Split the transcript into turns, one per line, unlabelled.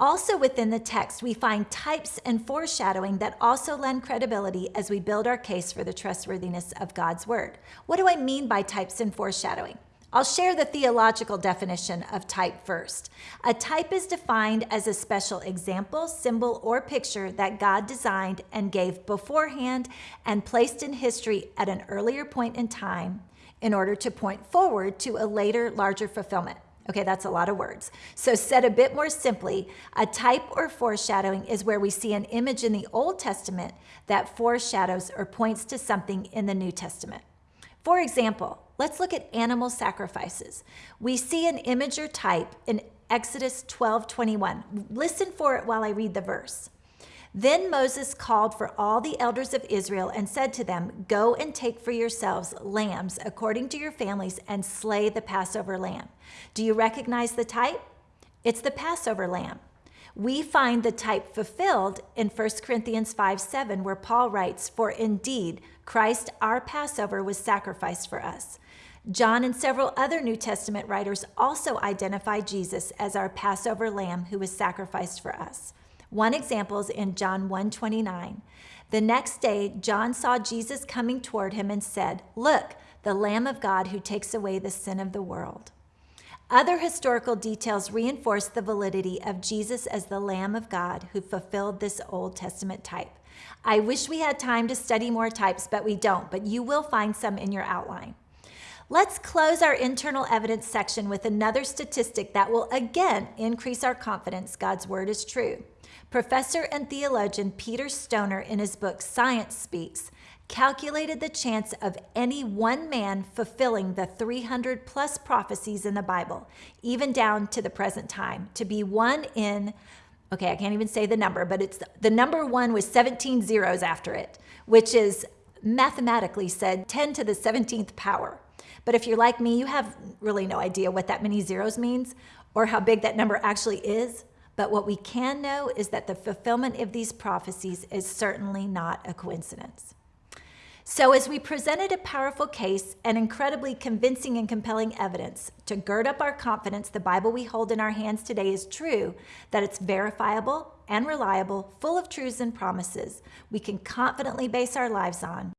Also within the text, we find types and foreshadowing that also lend credibility as we build our case for the trustworthiness of God's word. What do I mean by types and foreshadowing? I'll share the theological definition of type first. A type is defined as a special example, symbol, or picture that God designed and gave beforehand and placed in history at an earlier point in time in order to point forward to a later, larger fulfillment. Okay, that's a lot of words. So, said a bit more simply, a type or foreshadowing is where we see an image in the Old Testament that foreshadows or points to something in the New Testament. For example, let's look at animal sacrifices. We see an image or type in Exodus 12 21. Listen for it while I read the verse. Then Moses called for all the elders of Israel and said to them, Go and take for yourselves lambs according to your families and slay the Passover lamb. Do you recognize the type? It's the Passover lamb. We find the type fulfilled in 1 Corinthians 5 7, where Paul writes, For indeed, Christ our Passover was sacrificed for us. John and several other New Testament writers also identify Jesus as our Passover lamb who was sacrificed for us. One example is in John 1:29. The next day, John saw Jesus coming toward him and said, "Look, the Lamb of God who takes away the sin of the world." Other historical details reinforce the validity of Jesus as the Lamb of God who fulfilled this Old Testament type. I wish we had time to study more types, but we don't, but you will find some in your outline. Let's close our internal evidence section with another statistic that will again increase our confidence God's word is true. Professor and theologian Peter Stoner, in his book Science Speaks, calculated the chance of any one man fulfilling the 300 plus prophecies in the Bible, even down to the present time, to be one in, okay, I can't even say the number, but it's the number one with 17 zeros after it, which is mathematically said 10 to the 17th power. But if you're like me, you have really no idea what that many zeros means or how big that number actually is. But what we can know is that the fulfillment of these prophecies is certainly not a coincidence. So, as we presented a powerful case and incredibly convincing and compelling evidence to gird up our confidence the Bible we hold in our hands today is true, that it's verifiable and reliable, full of truths and promises we can confidently base our lives on,